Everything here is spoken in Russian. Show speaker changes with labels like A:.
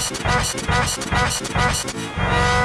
A: Thank you.